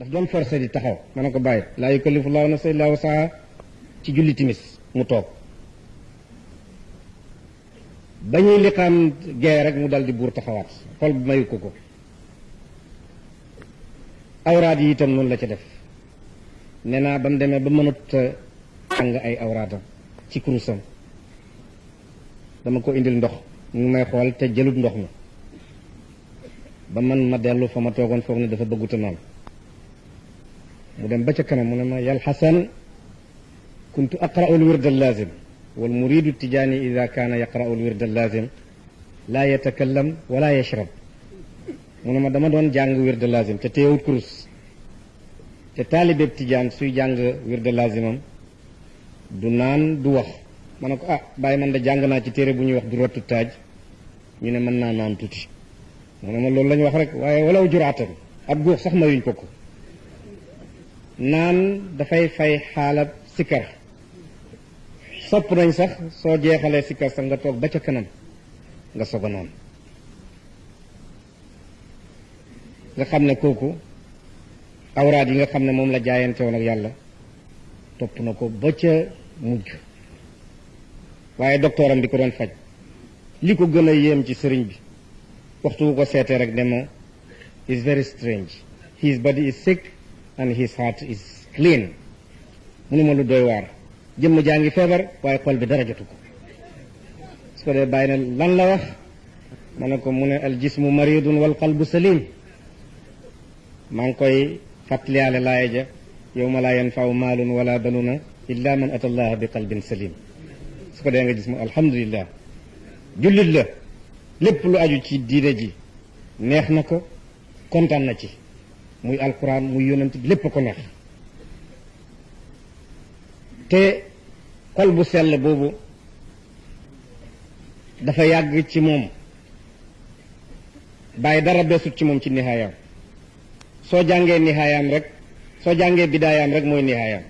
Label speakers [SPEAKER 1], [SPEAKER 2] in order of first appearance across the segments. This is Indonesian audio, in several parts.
[SPEAKER 1] daf doon forcé di taxaw. ma ne ko bàyyi laa yukallifu llahu nafsan illa wusaha ci julli timis mu toog. ba ñuy liqaam gee rek mu dal di buur taxawaat. xol bi mayu ko ko. awraat yi itam noonu la ca def. naa ba mënut ay awraatam ci kurusam. dama ko indil ndox. mu may xool te jëlut ndox mi. ba man ma dellu fa ma ne dafa مدام بشكنا منما يا الحسن كنت اقرا الورد اللازم والمريد التجاني اذا كان يقرا الورد اللازم لا يتكلم ولا يشرب منما دما دون جانغ ورد اللازم تتيو كروس تتالب ابتجان سوي جانغ ورد اللازم دونان دوخ manako ah baye man da jang na ci téré bu ñuy wax du rotu taaj. Ñu ne man na naan tuti mo ne ma loolu lañ wax rek waaye walaw juraatam ab góox sax mayuñ naan dafay fay xaalab sikkar. Sopp nañ sax soo jeexalee sikkar sax nga toog ba ca kanam nga soog a naan nga xam ne kooku awraat yi nga xam ne moom la jaayante woon ak yàlla topp na ko ba ca mujj. Waaye docteuram bi ko doon faj. Li ko gën a yéem ci sëriñ bi waxtu wu ko seetee rek ne ma is very strange. His body is sick and his heart is clean mu ne ma lu doy waar jëmm jaa ngi feebar waaye xol bi dara jotu ko su ko dee bàyyi lan la wax ma ne ko mu al jismu maridun wal qalbu salim maa ngi koy fàttaliyaale laaya ja yawma laa yanfau maalun wala banuna illa man ata allaha bi qalbin salim su ko dee nga gis alhamdulillah jullit la lépp lu aju ci diine ji neex na ko kontaan na ci muy alquran muy yonent bi lépp ko neex. Te xol bu sell boobu dafa yàgg ci moom. Bàyyi dara beesut ci moom ci nihaayam. Soo jàngee nihaayam rek soo jàngee bidaayaam rek mooy nihaayam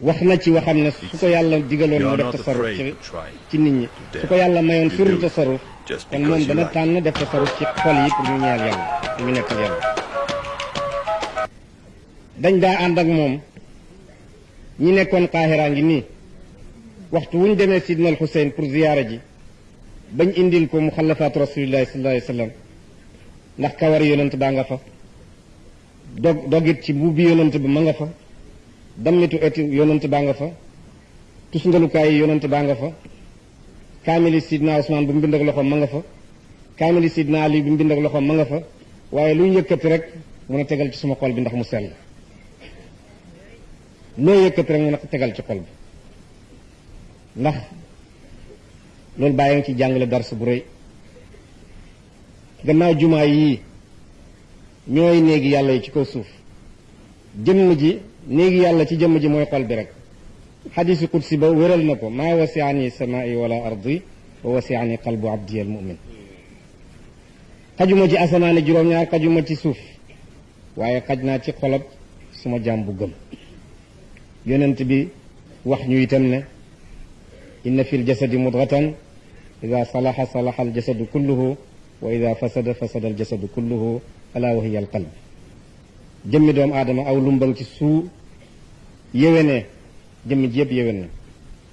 [SPEAKER 1] wax na ci waxam ne su ko yàlla digaloon mu def tasarruf ci ci nit ñi. Su ko yàlla mayoon suru tasarruf kon moom dana tànn def tasarruf ci xol yi pour ñu ñeel yàlla ñu nekkal yàlla. Dañ daa ànd ak moom. Ñi nekkoon ngi nii. Waxtu wu ñu demee Sidna al Xuseyn pour ziyaara ji bañ indil ko rasulillahi sallallahu alayhi wa sallam. Ndax kawar yonent baa nga fa. Dog dogit ci mbuubi yonent ba ma nga fa dammitu eti yonent baa nga fa. Tusngalukaay yi yonent baa nga fa. Kaamili sidna Usmaan bu mu ak loxoom ma nga fa. Kaamili sidna Ali bu mu bind ak loxoom ma nga fa. Waaye lu ñu yëkkati rek mun a tegal ci suma xol bi ndax mu sell. Loo yëkkati rek mun a tegal ci xol bi. Ndax loolu bàyyi nga ci jàngale dars bu rëy. Gannaaw jumaa yii ñooy néegi yàlla yi ci kaw suuf. Jëmm ji نيجي يالله تي جيم جي موي قلبي رك حديث القدسي بو ويرال نكو ما وسعني السماء ولا ارضي ووسعني قلب عبدي المؤمن قجما جي اسمان جيروم نيار قجما سوف وايي قجنا تي خلوب سما جامبو گم يوننت بي واخ نيو يتام ان في الجسد مضغه اذا صلح صلح الجسد كله واذا فسد فسد الجسد كله الا وهي القلب jëmmi doomu aadama aw lumbang ci su yéwénee jëmmi yëpp yéwén na.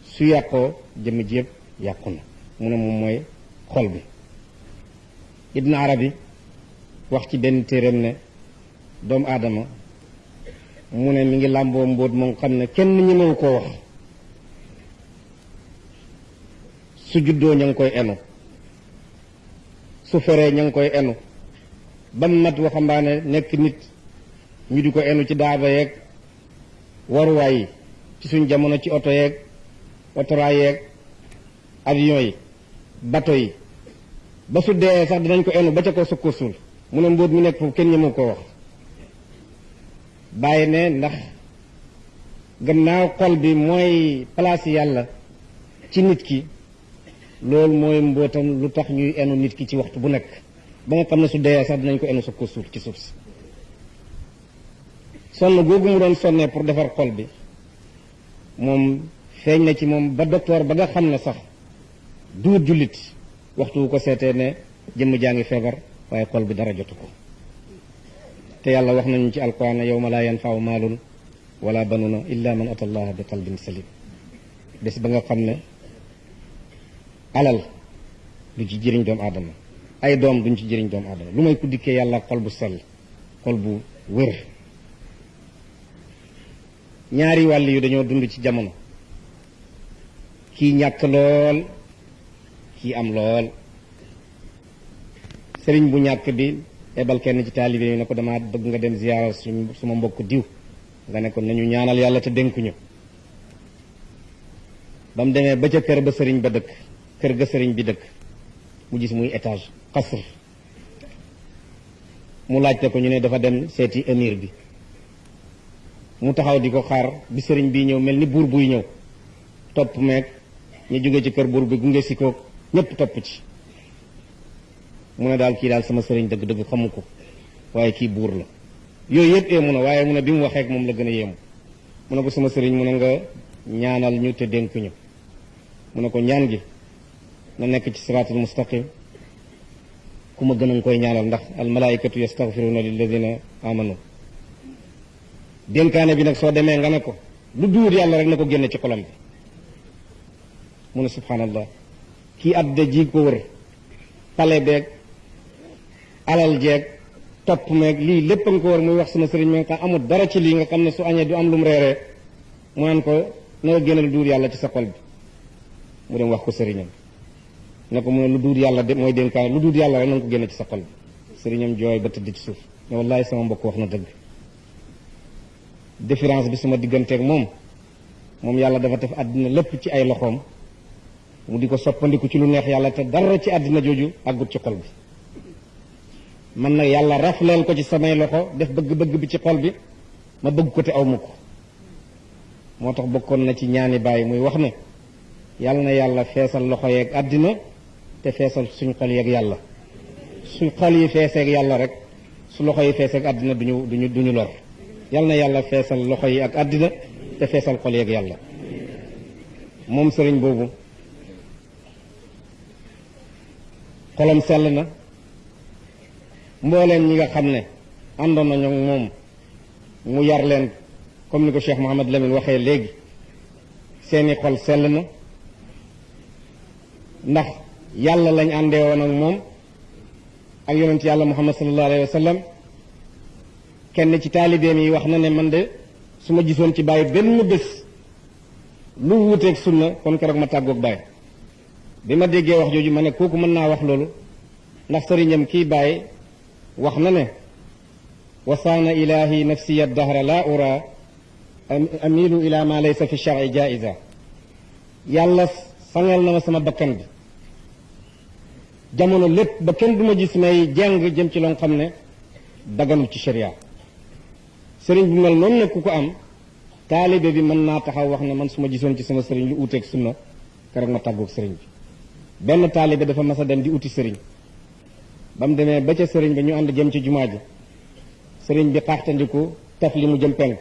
[SPEAKER 1] Su yàqoo jëmmi yëpp yàqu na. Mu ne moom mooy xol bi. Ibn arabi wax ci benn téeréem ne doomu aadama mu ne mi ngi làmboo mbóot moom xam ne kenn koo wax. Su juddoo ña koy enu. Su feree ña koy enu. Ba mu mat waxambaane nekk nit ñu di ko enu ci daaba yeeg waruwaay yi ci suñ jamono ci oto yeeg otoraay yeeg avion yi bato yi. Ba su dee sax dinañ ko enu ba ca ko sukko suul mu ne mbóot mi nekk foofu kenn ñemewu koo wax. Bàyyi ne ndax gannaaw xol bi mooy place yàlla ci nit ki loolu mooy mbootam lu tax ñuy enu nit ki ci waxtu bu nekk. Ba nga xam su dee sax dinañ ko enu sa ko suuf ci suuf si sonn googu mu doon sonnee pour defar xol bi moom feeñ na ci moom ba docteur ba nga xam ne sax duut jullit waxtu ko seetee ne jëmm jaa ngi feebar waaye xol bi dara jotu ko. Te wax nañu ci alquran yawma laa yanfau maalun wala banuna illa man ata allaha bi qalbin salim bés ba nga xam ne alal du ci jëriñ doomu aadama ay doom duñ ci jëriñ doomu aadama. Lu may ku dikkee yàlla xol bu sell xol bu wér ñaari wàll yu dañoo dund ci jamono. kii ñàkk lool kii am lool. Sëriñ bu ñàkk bi ebal kenn ci taalibe yi ne ko dama bëgg nga dem ziyaara suma mbokk diw. Nga ne ko nañu ñaanal yàlla te dénkuñu ba mu demee ba ca kër ba sëriñ ba dëkk kër ga sëriñ bi dëkk mu gis muy étage xasr. Mu laajte ko ñu ne dafa dem seeti émir bi. Mu taxaw di ko xaar bi sëriñ bii ñëw mel ni buur buy ñëw. Topp meeg ñu jóge ci kër buur bi gunge si ko ñépp topp ci. Mu ne daal kii daal sama sëriñ dëgg-dëgg xamu ko waaye kii buur la. Yooyu yëpp éemu na waaye mu ne bi mu waxee ak moom la gën a yéemu. Mu ne ko sama sëriñ mu ne nga ñaanal ñu te dénk ñu. Mu ne ko ñaan gi na nekk ci siraatul mustaqim ku ma gën ñaanal ndax al malaikatu yastaghfiruna lilladina amanu dénkaane bi nag soo demee nga ne ko lu duur yàlla rek na ko génne ci xolam bi. Mu ne subhanallah kii adda ji ko wër pale beeg alal jeeg topp meeg lii lépp nga ko war muy wax sama sëriñ mi nga amul dara ci lii nga xam ne su añee du am lu mu reeree. Mu naan ko na nga génne lu duur yàlla ci sa xol bi. Mu dem wax ko sëriñam. Ne mu lu duur yàlla de mooy lu duur yàlla rek na nga ci sa xol bi. Sëriñam jooy ba tëdd ci suuf. Ne wallahi sama mbokk wax na dëgg différence bi sama digganteeg moom. Moom yàlla dafa def àddina lépp ci ay loxoom. Mu di ko soppandiku ci lu neex yàlla te dara ci àddina jooju àggut ci xol bi. Man nag yàlla rafleel ko ci samay loxo def bëgg-bëgg bi ci xol bi ma bëgg ko te aw ma moo tax bokkoon na ci ñaani bàyyi muy wax ne yàlla na yàlla feesal loxo yeeg àddina te feesal suñ xol yeeg yàlla. Suñ xol yi feeseeg yàlla rek su loxo yi feeseeg àddina duñu duñu duñu lor. Yàlla na yàlla feesal loxo yi ak àddina te feesal xol yeeg yàlla. Moom sëriñ boobu xolam sell na. Mbooleen ñi nga xam ne àndoon nañu ak moom mu yar leen comme ni ko Cheikh Mouhamad Lamine waxee léegi. Seeni xol sell na. Ndax yàlla lañ àndee woon ak moom ak yonent yàlla Muhammad sallallahu alayhi wa kenn ci taalibeem yi wax na ne man de su ma gisoon ci bàyyi benn bés lu wuuteeg sunna kon keroog ma tàggoog bàyyi bi ma déggee wax jooju ma ne kooku mën naa wax loolu ndax sëriñam kii bàyyi wax na ne wasaana ilahi nafsiya dahra la ura amilu ila ma laysa fi shar'i jaiza yàlla sangal na ma sama bakkan bi jamono lépp ba kenn du ma gis may jàng jëm ci loo xam ne daganul ci sharia sëriñ bu mel noonu nag ku ko am taalibe bi mën naa taxaw wax ne man su ma gisoon ci sama sëriñ lu uuteeg sunna keroog ma tàggoog sëriñ bi. Benn taalibe dafa mas a dem di uti sëriñ. Ba mu demee ba ca sëriñ ba ñu ànd jëm ci jumaa ji sëriñ bi xaaxtandiku taf li mu jëm penk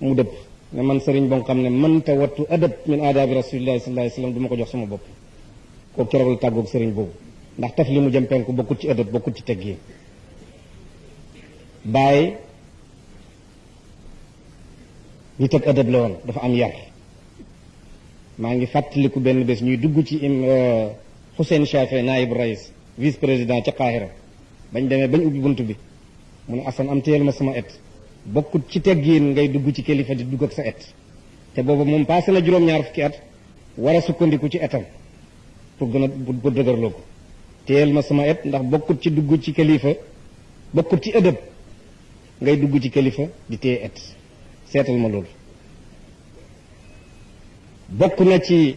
[SPEAKER 1] mu dëpp. Ne man sëriñ boo xam ne mënta wattu adab min aadaabi rasulillahi sallallahu alayhi wasallam du ko jox sama bopp. Koo keroog la tàggoog sëriñ boobu. Ndax taf li mu jëm penk bokkut ci adab bokkut ci teggi bàyyi nit ak adab la woon dafa am yar maa ngi fàttaliku benn bés ñuy dugg ci im Hussein Chafe naayib rais vice président ca Qahira bañ demee bañ ubbi bunt bi mu ne Assane am téyel ma sama et bokkut ci teggiin ngay dugg ci kilifa di dugg ak sa et te boobu moom passé na juróom-ñaar fukki at war a sukkandiku ci etam pour gën a pour dëgërloo ko téyel ma sama et ndax bokkut ci dugg ci kilifa bokkut ci ëdëb ngay dugg ci kilifa di téye et seetal ma loolu. Bokk na ci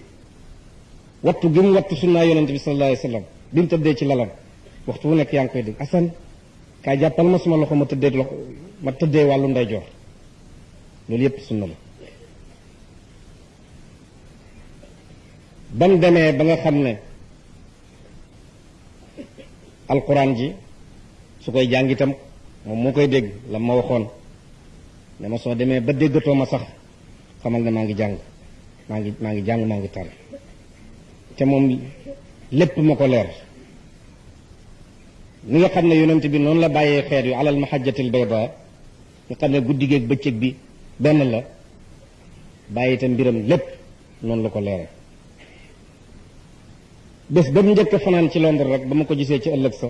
[SPEAKER 1] wattu gi mu wattu sunnaa yonente bi sallallahu alayhi wasallam bi mu tëddee ci lalam. Waxtu wu nekk yaa ngi koy dégg. Asan kaay jàppal ma suma loxo ma tëddee loxo ma tëddee wàllu ndeyjoor. Loolu yépp sunna la. Bam demee ba nga xam ne alquran ji su koy jàng itam moom moo koy dégg la ma waxoon ne ma soo demee ba déggatoo ma sax xamal ne maa ngi jàng maa ngi maa ngi jàng maa ngi tar te moom lépp ma ko leer. Ni nga xam ne yonent bi noonu la bàyyee xeet yu alal mahajjatil bayda nga xam ne guddi geeg bëccëg bi benn la bàyyi itam mbiram lépp noonu la ko leere. Bés ba mu njëkk fanaan ci Londres rek ba ma ko gisee ci ëllëg sa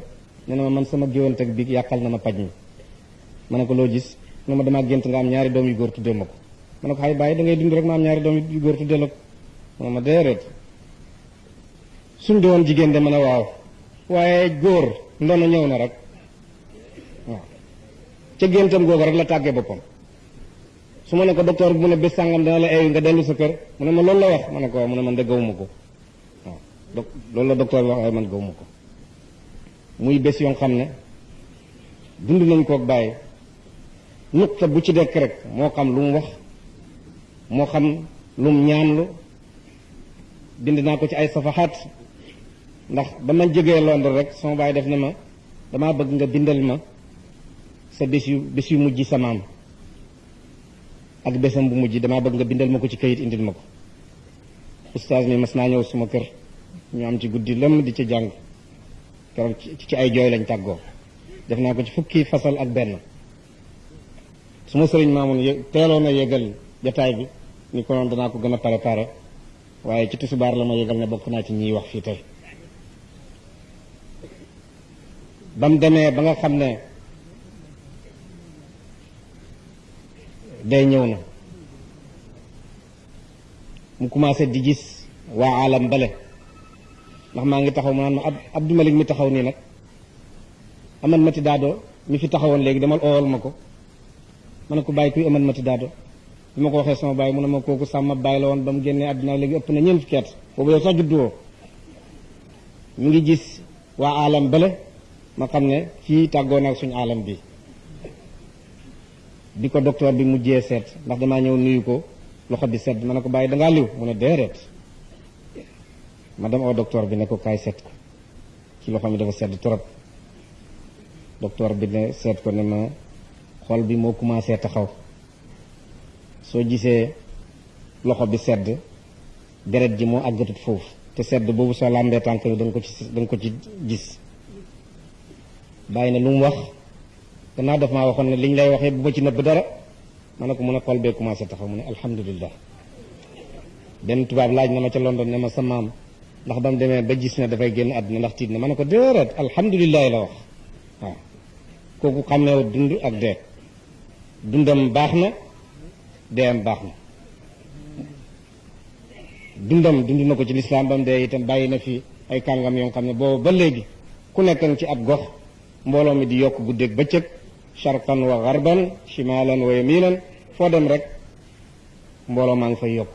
[SPEAKER 1] nee na ma man sama géwante bi yàqal na ma paj mi. Ma ne ko loo gis ne ma damaa gént nga am ñaari doom yu góor tuddee ma ko. Ko xay bàyyi da ngay dund rek ma am ñaari doom yu góor tuddee la ko. Ma déedéet. Suñ doon jigéen de ma ne waaw. Waaye góor ndono ñëw na rek. Waaw. Ca géntam rek la tàggee boppam. Su ma ne ko docteur bi mu ne bés sàngam dana la eeyu nga dellu sa kër? Mu ne ma loolu la wax. Ma ne ko mu ne man de gawuma ko. Waaw. Donc loolu la docteur wax waaye man gawuma ko. Muy bés yoo xam ne dund nañ koog bàyyi nuqta bu ci dekk rek moo xam lu mu wax moo xam lu mu ñaanlu bind naa ko ci ay safaxaat ndax ba ma jógee Londres rek sama baay def ne ma damaa bëgg nga bindal ma sa bés yu bés yu mujj sa ak bésam bu mujj damaa bëgg nga bindal ma ci kayit indil ma oustaz mi mas naa suma kër ñu am ci guddi lëmm di ci jàng. Keroog ci ay jooy lañ tàggoo. Def naa ko ci fukki fasal ak benn suma sëriñ maamun teeloon a yëgal jataay bi ni ko noonu danaa ko gën a préparé waaye ci tusubaar la ma yëgal ne bokk naa ci ñiy wax fii tey. Ba mu demee ba nga xam ne day ñëw na mu commencé di gis waa alam bale ndax maa ngi taxaw ma naan ma ab Abdou Malik mi taxaw nii nag aman mati daadoo mi fi taxawoon léegi demal oowal ma ko. Ma ne ko bàyyi kuy aman mati daado? Bi ma ko waxee sama bàyyi mu ne ma kooku sàmm bàyyi la woon ba mu génnee àddina léegi ëpp na ñeent fukki at. Boobu yow sax mu ngi gis waa alam bale ma xam ne fii tàggoo suñu alam bi. Bi ko docteur bi mujjee seet ndax damaa ñëw nuyu ko loxo bi sedd. Ma ne ko bàyyi dangaa liw? Mu ne déedéet. Ma dem oo docteur bi ne ko kaay seet ci loxo mi dafa sedd trop. Docteur bi ne seet ko ne ma xol bi moo commencé taxaw soo gisee loxo bi sedd deret ji moo àggatut foofu te sedd boobu soo làmbee tànk bi da nga ko ci da nga ko ci gis bàyyi ne lu mu wax gannaaw daf maa waxoon ne liñ lay waxee bu ma ci nëbb dara ma ne ko mun a xol bee commencé taxaw mu ne alhamdulillah benn tubaab laaj na ma ca London ne ma sa maam ndax ba mu demee ba gis ne dafay génn àdduna ndax tiit na ma ne ko déedéet alhamdulilah la wax waaw kooku xamee dund ak dee dundam baax na deyam baax na. Dundam dund na ko ci lislaam ba mu dee itam bàyyi na fi ay kàngam yoo xam ne boobu ba léegi ku nekk ci ab gox mbooloo mi di yokk guddeeg bëccëg sharqan wa garban shimalan wa yaminan foo dem rek mbooloo maa ngi fay yokk.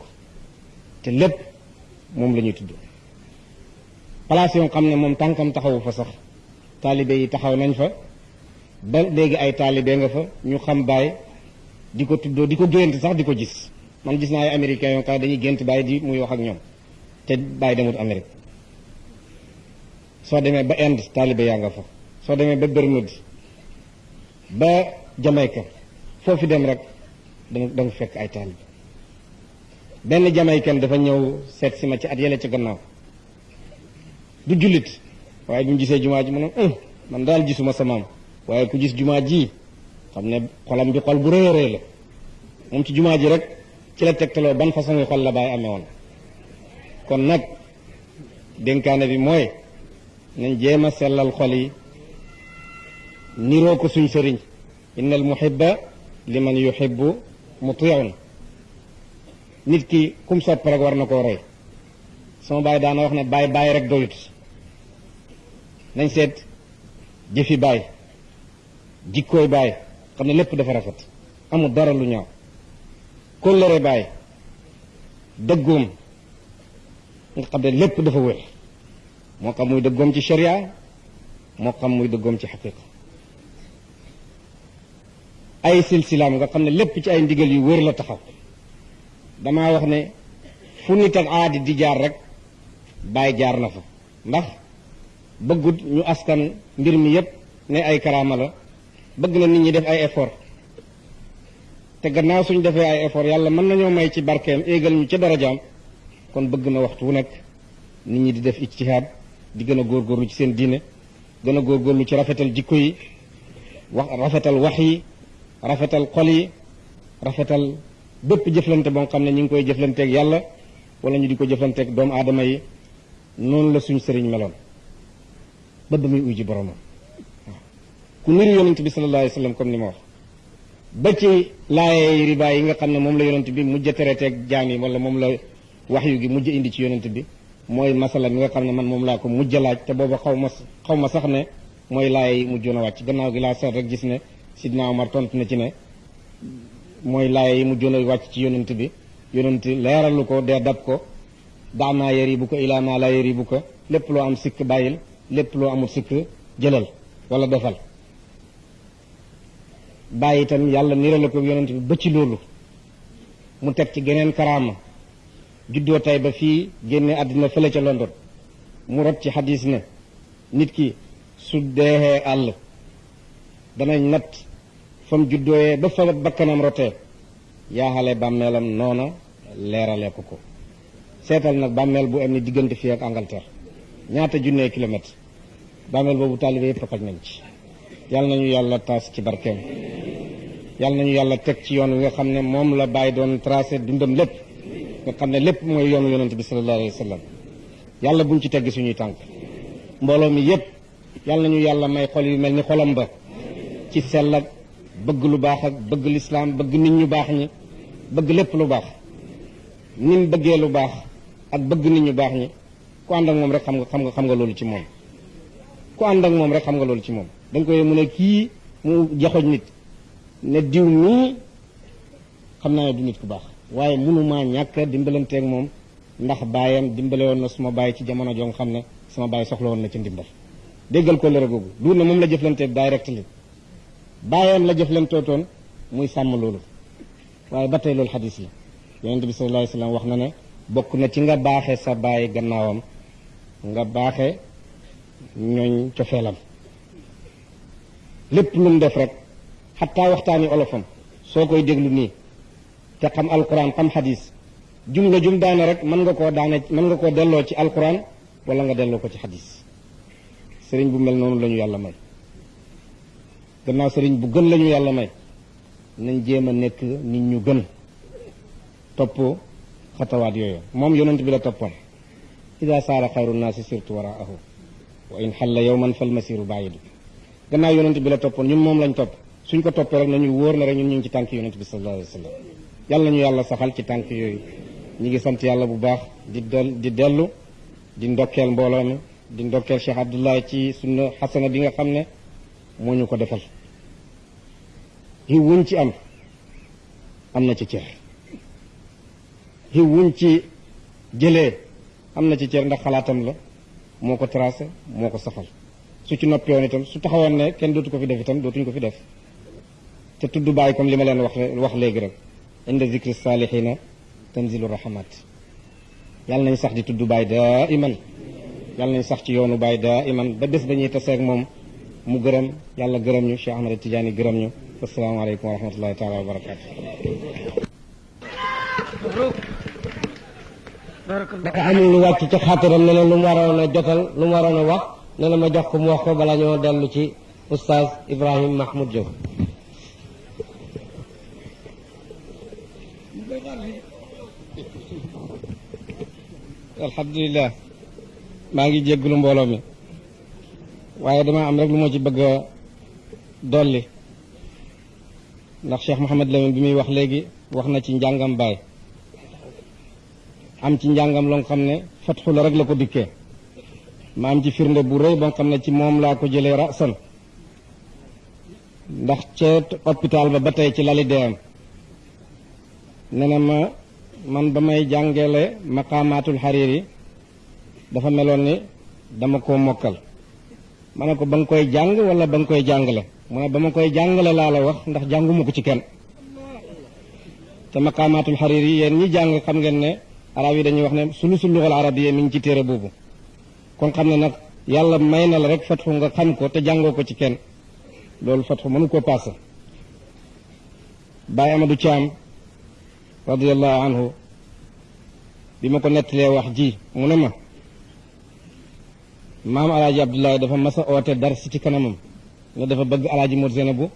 [SPEAKER 1] Te lépp moom la ñuy tudd. Place yoo xam ne moom tànkam taxawu fa sax taalibe yi taxaw nañ fa ba léegi ay taalibe nga fa ñu xam baay di ko tuddoo di ko gént sax di ko gis. Man gis naa ay xam dañuy gént baay di muy wax ak ñoom te baay demut Amérique. Soo demee ba Inde taalibe yaa nga fa. Soo demee ba Bermude ba Jamaïque foofu dem rek danga danga fekk ay taalibe. Benn Jamaïcain dafa ñëw seet si ma ci at yële ci gannaaw. Du ji mu ne man daal gisuma sa maam waaye ku gis jumaa ji xam ne xolam bi xol bu rëy a la. moom ci jumaa ji rek ci la tegtaloo ban façon yi xol la bàyyi amee woon. kon nag dénkaane bi mooy nañ jéem a sellal xol yi niroo ko suñ sëriñ. innal muhibba liman yuhibbu mutiun. nit ki kum sopp rek war na koo roy sama baay daana wax ne bàyyi bàyyi rek doyut. nañ seet jëfi baay. Jikkooy baay xam ne lépp dafa rafet amul dara lu ñaaw. Kóllëre baay dëggoom nga xam ne lépp dafa wér. Moo xam muy dëggoom ci sharia moo xam muy dëggoom ci xaqiqa ay silsilaam nga xam ne lépp ci ay ndigal yu wér la taxaw. Damaa wax ne fu nit ak aadi di jaar rek bàyyi jaar na fa. Ndax bëggut ñu askan mbir mi yépp ne ay karaama la bëgg na nit ñi def ay effort. te gannaaw suñ defee ay effort yàlla mën nañoo may ci barkeem éegal ñu ca darajaam. kon bëgg na waxtu wu nekk nit ñi di def ijtihaad di gën a góorgóorlu ci seen diine gën a góorgóorlu ci rafetal jikko yi wax rafetal wax yi rafetal xol yi rafetal bépp jëflante boo xam ne ñu ngi koy jëflanteeg yàlla wala ñu di ko jëflanteeg doomu aadama yi. noonu la suñ sëriñ meloon. ba ba muy uji boromam. Ku niru yonent bi sallallahu alayhi wa sallam comme ni ma wax. ba ci laayee riba yi nga xam ne moom la yonent bi mujj a tereteeg jaam yi wala moom la waxyu gi mujj indi ci yonent bi mooy masala mi nga xam ne man moom laa ko mujj a laaj te booba xaw ma xaw ma sax ne mooy laay yi mujjoon a wàcc. Gannaaw gi laa gis ne sidna Omar tontu na ci ne mooy laay yi mujjoon a wàcc ci yonent bi. Yonent leeralu ko dee dab ko. Daanaa yi bu ko ilaa naa laa yëri bu ko. Lépp loo am sikk bàyyil lépp loo amul sikk jëlal wala defal. Bàyyi itam yàlla nirale ko yonent bi ba ci loolu. mu teg ci geneen karaama. juddoo tay ba fii génne àddina fële ca London. mu rot ci xadis ne nit ki su deexee àll danañ natt fa mu juddooyee ba fa bakkanam rotee. yaaxale bàmmeelam noona leerale ko ko. seetal nag bàmmeel bu am ni diggante fii ak Angleterre. ñaata junnee kilomètre bàmmeel boobu taalibe yëpp xaj nañ ci. Yàlla nañu yàlla taas ci barkeem. Yàlla nañu yàlla teg ci yoon wi nga xam ne la bàyyi doon tracé dundam lépp. Nga xam ne lépp mooy yoonu yonent bi sallallahu alayhi wa sallam. Yàlla buñ ci teggi suñuy tànk. Mbooloo mi yépp yàlla nañu yàlla may xol yu mel ni xolam ba. Ci sell ak bëgg lu baax ak bëgg lislaam bëgg nit ñu baax ñi bëgg lépp lu baax. Ni mu bëggee lu baax ak bëgg nit ñu baax ñi ànd ak rek xam nga xam nga xam nga loolu ci moom ku ànd ak moom rek xam nga loolu ci moom. da nga koy mu ne kii mu joxoñ nit. ne diw mii xam naa du nit ku baax. waaye mënumaa ñàkk dimbalanteeg moom ndax baayam dimbale woon na suma baay ci jamono joo nga xam ne sama baay soxla na ci ndimbal. déggal ko lëre googu. du ne moom la jëflanteeg direct li baayam la jëflantootoon muy sàmm loolu. waaye ba tey loolu xadis yi yonent bi sallallahu alayhi wasallam wax na ne bokk na ci nga baaxe sa baay gannaawam nga baaxe ñooñ cofeelam. Lépp lu mu def rek xataa waxtaani olofam soo koy déglu nii te xam alquran xam xadis jumla jum daane rek mën nga koo daane mën nga koo delloo ci alquran wala nga delloo ko ci xadis. Sëriñ bu mel noonu la ñu yàlla may. Gannaaw sëriñ bu gën la ñu yàlla may nañ jéem a nekk nit ñu gën topp xatawaat yooyu. Moom yonent bi la toppoon. Ida saara xayru naasi sirtu waraahu wa in xalla yowman fal masiru bàyyidu gannaaw yonent bi la toppoon ñun moom lañ topp. Suñ ko toppee rek nañu wóor na rek ñun ñu ngi ci tànk yonent bi sallallahu alayhi wa sallam. Yàlla nañu yàlla saxal ci tànk yooyu. Ñi ngi sant yàlla bu baax di del di dellu di ndokkeel mbooloo mi di ndokkeel Cheikh Abdoulaye ci sunna xasana bi nga xam ne moo ñu ko defal. Xiw wuñ ci am am na ci cër. Xiw ci jëlee am na ci cër ndax xalaatam la. Moo ko tracé moo ko safal su ci noppi woon itam su taxawoon ne kenn dootu ko fi def itam dootuñ ko fi def te tudd bàyyi comme li ma leen wax wax léegi rek inda zikri salihina tanzilu rahmat yàlla nañ sax di tudd bàyyi daa iman yàlla nañ sax ci yoonu bàyyi daa iman ba bés ba ñuy taseeg moom mu gërëm yàlla gërëm ñu Cheikh Ahmad Tidiane gërëm ñu asalaamaaleykum wa rahmatullahi taala wa barakaatu dafa amul lu wàcc ci xaatiram ne lu mu waroon a jotal lu mu waroon a wax ne ma jox ko mu wax ko bala ñoo dellu ci oustaz Ibrahim Mahmoud Diop. Alhamdulilah maa ngi jégglu mbooloo mi waaye dama am rek lu moo ci bëgg a dolli. Ndax Cheikh Mouhamed Lamine bi muy wax léegi wax na ci njàngam baay. Am ci njàngam loo xam ne fatxu la rek la ko dikkee. Ma am ci firnde bu rëy boo xam ne ci moom laa ko jëlee ndax ca hôpital ba ba tey ci lali deeyam ne na ma man ba may jàngale maqaamaatul xariiri dafa meloon ni dama ko ba nga koy jàng wala ba nga koy jàngale? Mu ne ba koy jàngale laa la wax ndax jànguma ko ci kenn. Te maqaamaatul xariiri yéen ñi jàng xam ngeen ne arab yi dañuy wax ne sulusul luxal arabiyya mi ngi ci téere boobu. Kon xam ne nag yàlla may na la rek fatxu nga xam ko te jàngoo ko ci kenn. Loolu fatxu mënu paase. Baye Amadou Thiam radiallahu anhu bi ma ko nettalee wax ji mu ne ma abdoulaye dafa mas a dar si ci kanamam ne dafa bëgg alaaji mor Zeynabu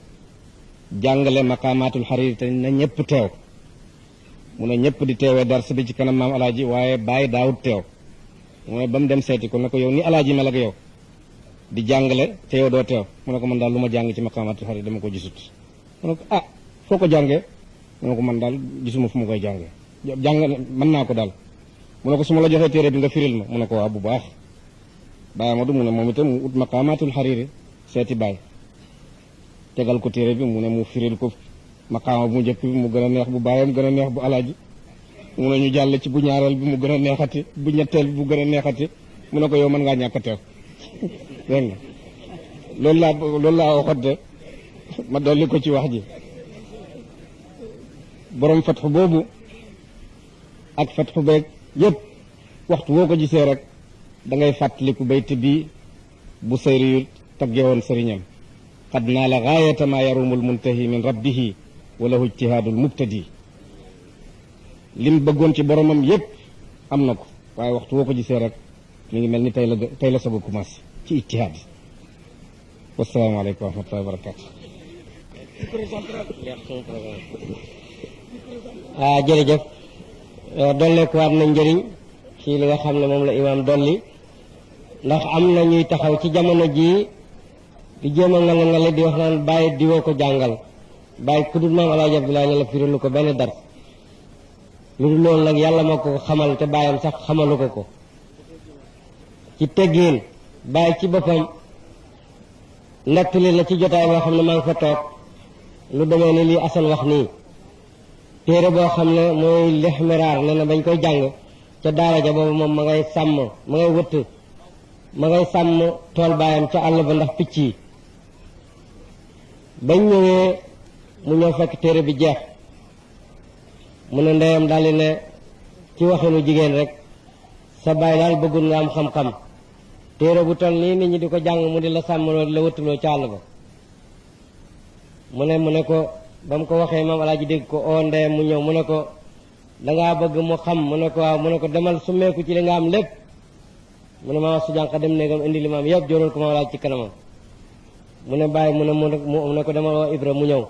[SPEAKER 1] jàngale maqaamaatul xariir te na mu ne ñëpp di teewee dar si bi ci kanam maam alaaji waaye bàyyi daawut teew. Mooy ba mu dem seeti ko ne ko yow ni alaaji mel ak yow? Di jàngale te yow doo teew. Mu ko man daal lu ma jàng ci maqaamaatul xariir dama ko gisut. Mu ko ah foo ko jàngee? Mu ko man daal gisuma fu mu koy jàngee. Jàng mën naa ko daal. Mu ko su ma la joxee téere bi nga firil ma. Mu ko waaw bu baax. Baye Amadou mu ne moom itam mu ut maqaamaatul xariiri seeti baay. Tegal ko téere bi mu mu firil ko maqaama bu njëkk bi mu gën a neex bu baayam gën a neex bu alaaji. Mu ne ñu jàll ci bu ñaareel bi mu gën a neexati bu ñetteel bi bu gën neexati. Mu ne ko yow mën ngaa ñàkk teew. Dégg nga? Loolu laa ma dolli ko ci wax ji. Borom fatxu boobu ak fatxu beeg yépp waxtu woo ko gisee rek da ngay fàttaliku bayt bi bu sayri yu tagge woon sëriñam. Qad naala gaayata ma yarumu lmuntahi min rabbihi wa lahu ijtihaadul mubtadi. Lim bëggoon ci boromam yépp am na ko waaye waxtu woo ko rek mi ngi mel ni tey la tey la soog a commencé ci ijtihaad wasalaamaaleykum wa rahmatullahi wa barakatu
[SPEAKER 2] ah jërëjëf. Dolleeku waat na njëriñ ci li nga xam ne moom la imaam dolli. Ndax am na ñuy taxaw ci jamono jii di jéem a ngala ngale di wax naan bàyyi diwoo ko jàngal bàyyi ku dul maam alaaji abdoulaye ne firilu ko benn dar lu dul loolu nag yàlla moo ko xamal te bàyyam sax xamalu ko ko. ci teggiin bàyyi ci boppam nettali la ci jotaay boo xam ne maa ngi fa toog. lu demee ni lii asan wax nii. téere boo xam ne mooy lixmiraar ne na bañ koy jàng. ca daara ja boobu moom ma ngay sàmm ma ngay wëtt ma ngay sàmm tool baayam ca àll ba ndax picc yi. bañ ñëwee mu ñëw fekk téere bi jeex mu ne ndeyam daldi ne ci waxinu jigéen rek. Sa baay daal bëggul nga am xam-xam téere bu toll nii nit ñi di ko jàng mu di la sàmmloo di la wëttuloo ca àll ba mu ne mu ne ko ba mu ko waxee maam alaaji dégg ko oo ndeyam mu ñëw mu ne ko dangaa bëgg mu xam mu ne ko waaw mu ne ko demal summeeku ci li nga am lépp mu ne su jànq dem néegam indi li ma am yëpp jóoral ko maam alaaji ci kanamam mu ne bàyyi mu ne mu ne ko demal woo Ibra mu ñëw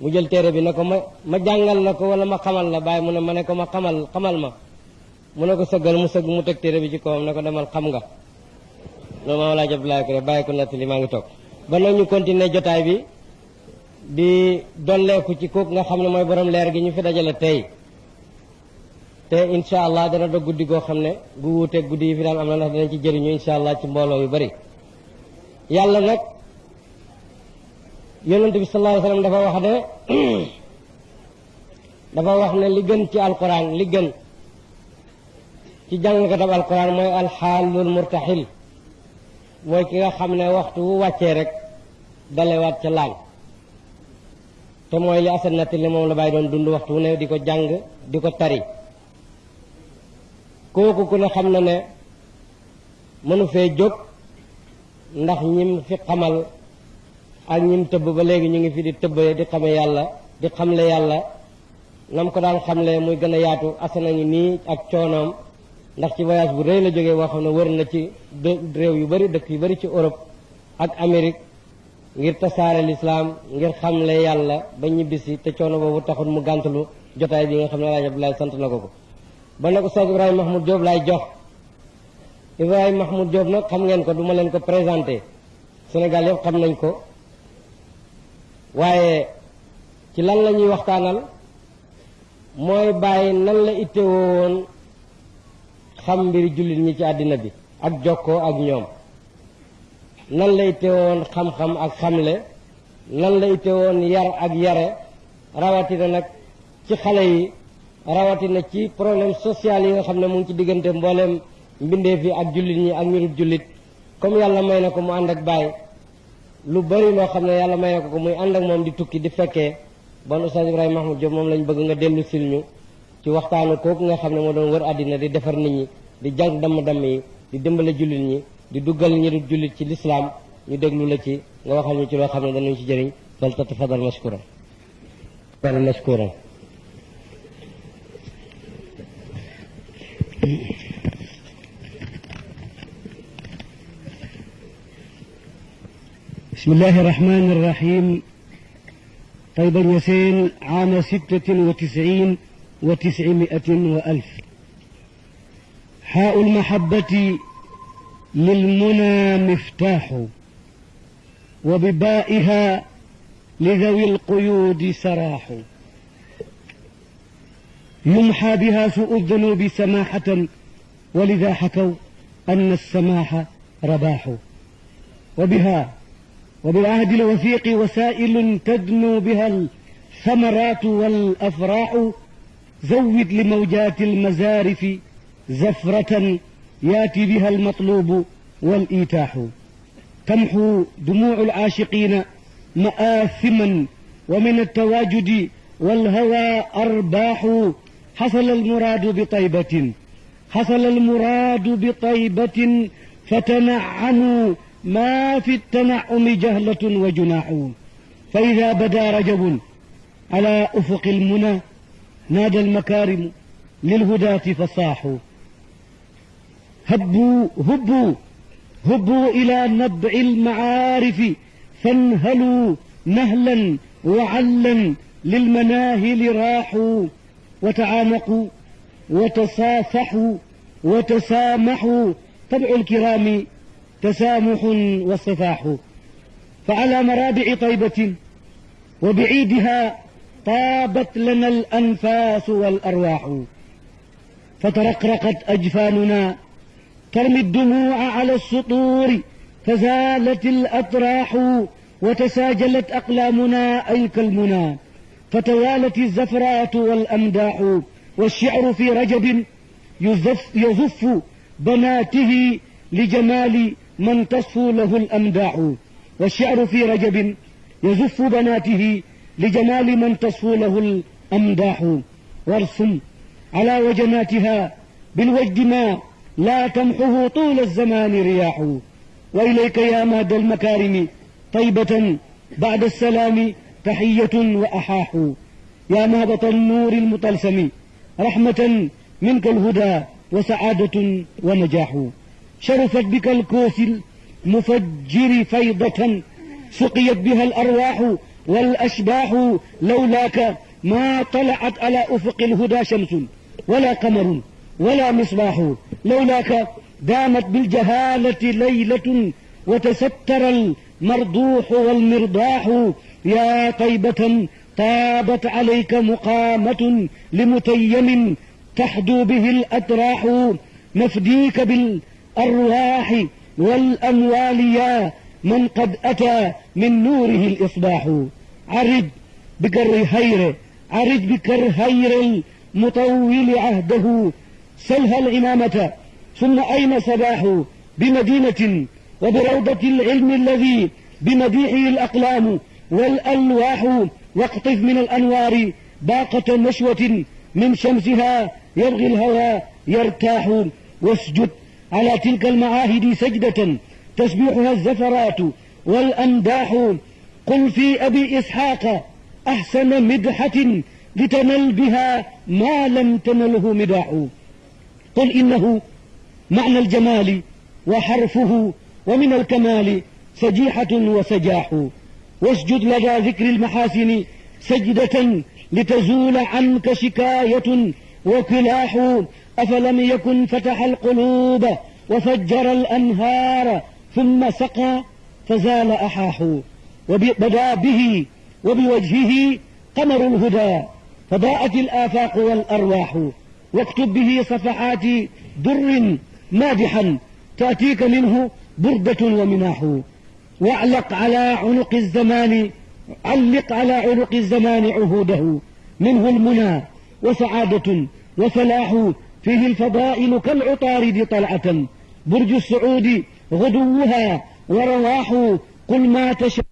[SPEAKER 2] mu jël téere bi ne ko ma ma jàngal la ko wala ma xamal la bàyyi mu ne ma ne ko ma xamal xamal ma. Mu ne ko sëggal mu sëgg mu teg téere bi ci kawam ko demal xam nga. Loolu maam alaaji Abdoulaye ko def bàyyi ko maa ngi toog. Ba nag ñu continuer jotaay bi di dolleeku ci kooku nga xam ne mooy borom leer gi ñu fi dajale tey. Te incha allah dana doog guddi goo xam ne gu wuuteeg guddi yi fi daan am na ndax danañ ci jëriñu incha allah ci mbooloo yu bari. Yàlla nag yonent bi sallallahu dafa wax ne dafa wax ne li gën ci alquran li gën ci jàngkatab alquran mooy alxaalul murtaxil mooy ki nga xam ne waxtu wu wàccee rek dalewaat ca laan te mooy li asan li moom la bàyyi doon dund waxtu wu ne di ko jàng di ko tari. Kooku ku ne xam na ne mënu fee jóg ndax ñim fi xamal ak ñim tëbb ba léegi ñu ngi fi di tëbbee di xame yàlla di xamle yàlla. Nam ko daan xamle muy gën a yaatu asana ngi nii ak coonoom. Ndax ci voyage bu rëy la jógee boo xam ne wër na ci réew yu bari dëkk yu bari ci Europe ak Amérique ngir tasaare lislaam ngir xamle yàlla ba ñibbisi te coono boobu taxul mu gàntalu jotaay bi nga xam ne Alaaji Abdoulaye sant na ko ko. Ba nag Oustaz Ibrahima Mahmoud Diop laay jox. Ibrahima Mahmoud Diop nag xam ngeen ko du ma leen ko présenté. Sénégal yëpp xam nañ ko. Waaye ci lan la ñuy waxtaanal? mooy bàyyi nan la ittewoo woon xam mbiri jullit ñi ci àddina bi ak jokkoo ak ñoom. Nan la ittewoo woon xam-xam ak xamle? Nan la ittewoo woon yar ak yare? Rawatina nag ci xale yi rawatina ci problème social yi nga xam ne mu ngi ci diggante mbooleem mbindeef yi ak jullit ñi ak ñu dul jullit. Comme yàlla may na ko mu ànd ak bàyyi. Lu bari loo xam ne yàlla may ko ko muy ànd ak moom di tukki di fekkee bon Oustaz Ibrahima Mahmoud Diop moom lañ bëgg nga dellu sil ñu ci waxtaanu kooku nga xam ne moo doon wër àddina di defar nit ñi di jàng damm-damm yi di dimbale jullit ñi di duggal ñi dul jullit ci lislaam. Ñu déglu la ci nga waxal ñu ci loo xam ne danañ ci jëriñ. Fal tatafadal mashkuran fal mashkuran
[SPEAKER 3] بسم الله الرحمن الرحيم. طيب اليسين عام ستة وتسعين وتسعمائة وألف. حاء المحبة للمنى مفتاح وببائها لذوي القيود سراح. يمحى بها سوء الذنوب سماحة ولذا حكوا أن السماح رباح. وبها وبالعهد الوثيق وسائل تدنو بها الثمرات والأفراح زود لموجات المزارف زفرة ياتي بها المطلوب والإيتاح. تمحو دموع العاشقين مآثما ومن التواجد والهوى أرباح. حصل المراد بطيبة حصل المراد بطيبة فتنعموا ما في التنعم جهلة وجناح. فإذا بدا رجب على أفق المنى نادى المكارم للهداة فصاحوا هبوا هبوا هبوا إلى نبع المعارف فانهلوا نهلا وعلا للمناهل راحوا. وتعانقوا وتصافحوا وتسامحوا. طبع الكرام تسامح وصفاح فعلى مرابع طيبة وبعيدها طابت لنا الأنفاس والأرواح. فترقرقت أجفاننا ترمي الدموع على السطور فزالت الأطراح وتساجلت أقلامنا أي كالمنى فتوالت الزفرات والأمداح والشعر في رجب يزف, يزف بناته لجمال من تصفو له الأمداح والشعر في رجب يزف بناته لجمال من تصفو له الأمداح. وارسم على وجناتها بالوجد ما لا تمحه طول الزمان رياح. وإليك يا ماد المكارم طيبة بعد السلام تحية وأحاح. يا مهبط النور المطلسم رحمة منك الهدى وسعادة ونجاح. شرفت بك الكوس المفجر فيضة سقيت بها الأرواح والأشباح لولاك ما طلعت على أفق الهدى شمس ولا قمر ولا مصباح لولاك دامت بالجهالة ليلة وتستر المرضوح والمرضاح. يا طيبة طابت عليك مقامة لمتيم تحدو به الأتراح نفديك بالأرواح والأموال يا من قد أتى من نوره الإصباح عرج بكر هير عرج بكر هير المطول عهده. سلها الإمامة ثم أين صباح؟ بمدينة وبروضة العلم الذي بمديحه الأقلام. والألواح واقطف من الأنوار باقة نشوة من شمسها. يبغي الهوى يرتاح واسجد على تلك المعاهد سجدة تسبيحها الزفرات والأمداح قل في أبي إسحاق أحسن مدحة لتنل بها ما لم تنله مداح. قل إنه معنى الجمال وحرفه ومن الكمال سجيحة وسجاح. واسجد لدى ذكر المحاسن سجدة لتزول عنك شكاية وكلاح. أفلم يكن فتح القلوب وفجر الأنهار ثم سقى فزال أحاح وبدأ به وبوجهه قمر الهدى فضاءت الآفاق والأرواح واكتب به صفحات در مادحا تأتيك منه بردة ومناح. واعلق على عنق الزمان علق على عنق الزمان عهوده. منه المنى وسعادة وفلاح فيه الفضائل كالعطارد طلعة. برج السعود غدوها ورواح قل ما تشاء